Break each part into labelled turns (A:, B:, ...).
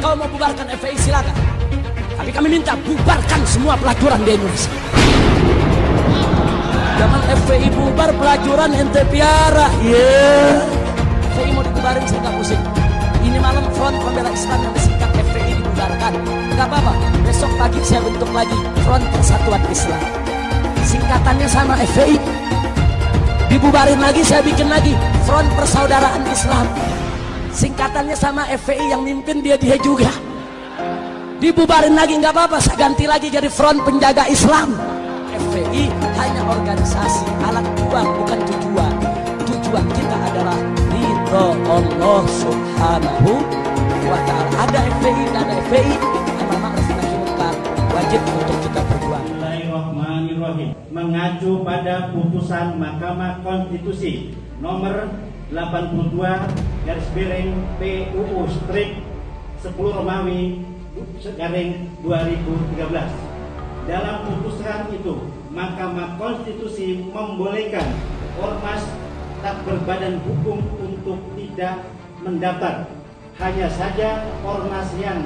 A: kau mau bubarkan FPI silakan. Tapi kami minta bubarkan semua pelacuran di Indonesia. Zaman FPI bubar pelacuran ente piara. Iya. Yeah. FPI mau dibubarin saya pusing. Ini malam front pembela Islam yang disingkat FPI dibubarkan. Gak apa-apa. Besok pagi saya bentuk lagi front persatuan Islam. Singkatannya sama FPI. Dibubarin lagi saya bikin lagi front persaudaraan Islam. Singkatannya sama FPI yang mimpin dia dia juga. Dibubarin lagi nggak apa-apa. Saya ganti lagi jadi front penjaga Islam. FPI hanya organisasi alat uang bukan tujuan tujuan kita adalah ridho Allah subhanahu wa ta'ala ada FPI dan ada FPI munkar wajib untuk kita berjuang
B: Bismillahirrahmanirrahim mengacu pada putusan Mahkamah Konstitusi nomor 82 garis miring PUU strip 10 Romawi garing 2013 dalam putusan itu, Mahkamah Konstitusi membolehkan ormas tak berbadan hukum untuk tidak mendaftar. Hanya saja ormas yang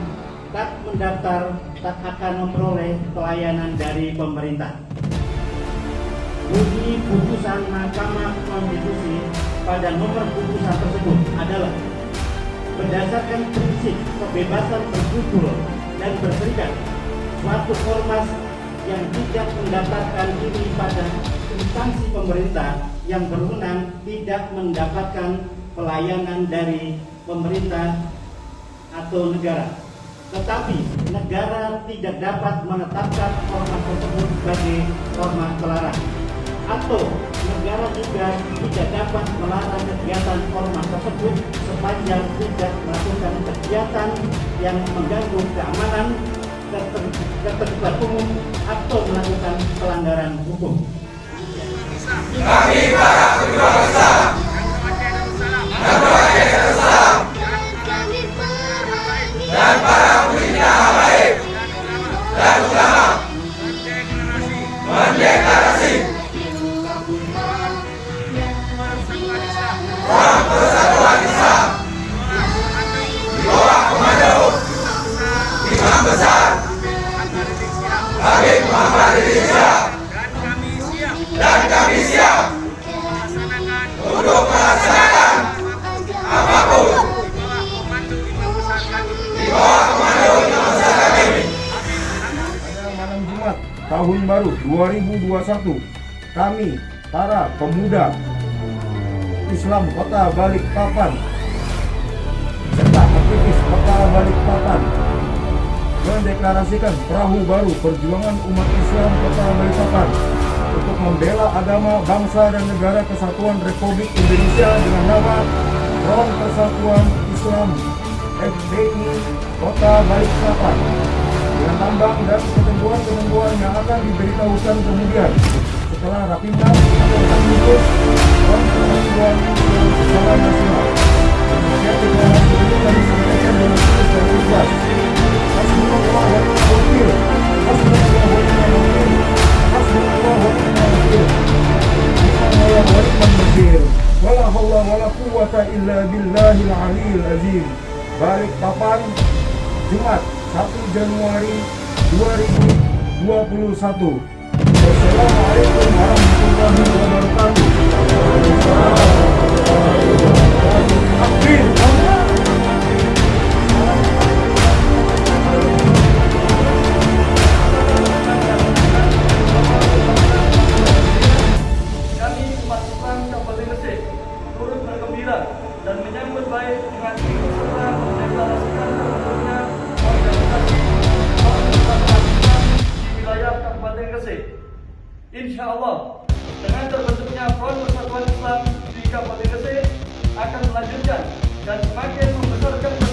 B: tak mendaftar tak akan memperoleh pelayanan dari pemerintah. Bunyi putusan Mahkamah Konstitusi pada nomor putusan tersebut adalah berdasarkan prinsip kebebasan berkumpul dan berserikat suatu ormas yang tidak mendapatkan ini pada instansi pemerintah yang berwenang tidak mendapatkan pelayanan dari pemerintah atau negara. Tetapi negara tidak dapat menetapkan ormas tersebut sebagai ormas terlarang. Atau negara juga tidak dapat melarang kegiatan ormas tersebut sepanjang tidak melakukan kegiatan yang mengganggu keamanan ketertiban umum atau melakukan pelanggaran hukum.
C: Kami para pejuang dan para dan Syihab dan kami siap untuk melaksanakan apa pun di bawah komando kami.
D: Malam Jumat tahun baru 2021, kami para pemuda Islam Kota Balikpapan serta aktivis Kota Balikpapan mendeklarasikan perahu baru perjuangan umat Islam Kota Balikpapan untuk membela agama, bangsa dan negara kesatuan Republik Indonesia dengan nama Front Persatuan Islam FPI Kota Balikpapan dengan tambang dan ketentuan-ketentuan yang akan diberitahukan kemudian setelah Rapimnas atau Rapimnas Front Persatuan secara nasional. Jumat 1 Januari 2021. Wassalamualaikum warahmatullahi wabarakatuh. Takbir.
E: Kabupaten Gresik. Insya Allah, dengan terbentuknya Front Persatuan Islam di Kabupaten Gresik akan melanjutkan dan semakin membesarkan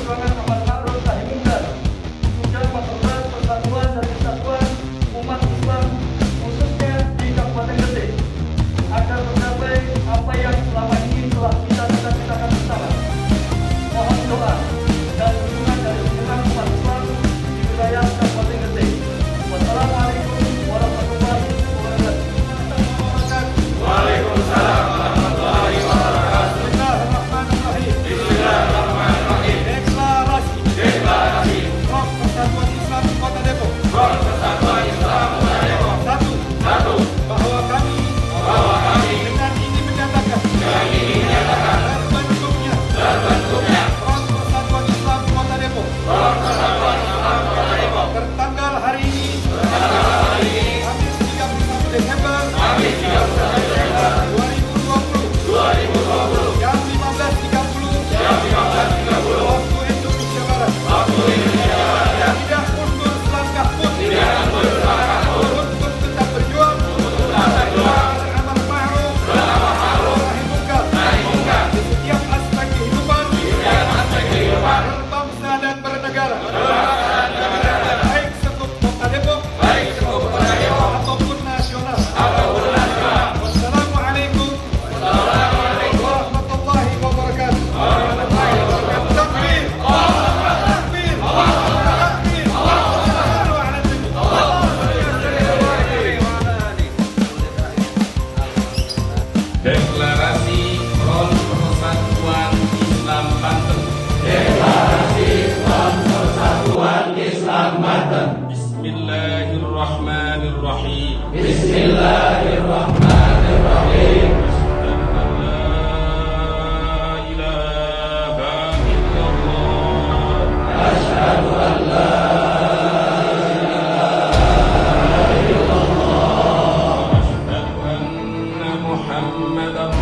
F: محمد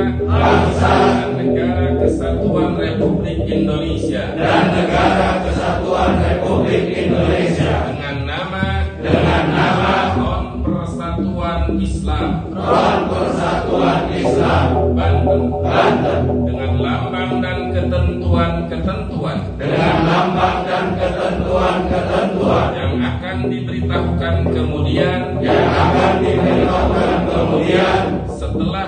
F: Bangsa. Negara kesatuan Republik Indonesia. Dan negara kesatuan Republik Indonesia. Dengan nama. Dengan nama. Front Persatuan Islam. Banten. Banten. Dengan lambang dan ketentuan-ketentuan. Dengan lambang dan ketentuan-ketentuan. Yang akan diberitahukan kemudian. Yang akan diberitahukan kemudian. Setelah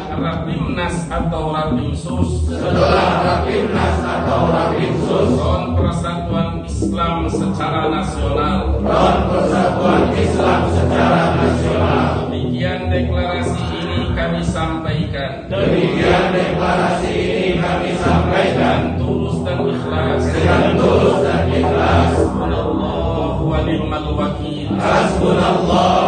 F: Rapimnas atau Rapimsus. Setelah Rapimnas atau Rapimsus. Front Persatuan Islam secara nasional. Front Persatuan Islam secara nasional. Demikian deklarasi ini kami sampaikan. Demikian deklarasi ini kami sampaikan. Tulus dan ikhlas. Dengan tulus dan ikhlas. Hasbunallahu wa ni'mal wakil. Hasbunallahu